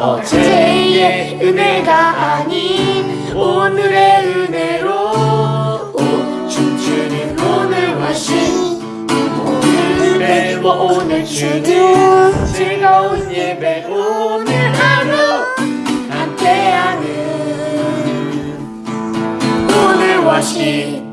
어제의 은혜가 아닌 오늘의 은혜로 오, 춤추는 오늘과 신 오늘의 오늘 주는 즐거운 예배 오늘 하루 함께하는 오늘과 신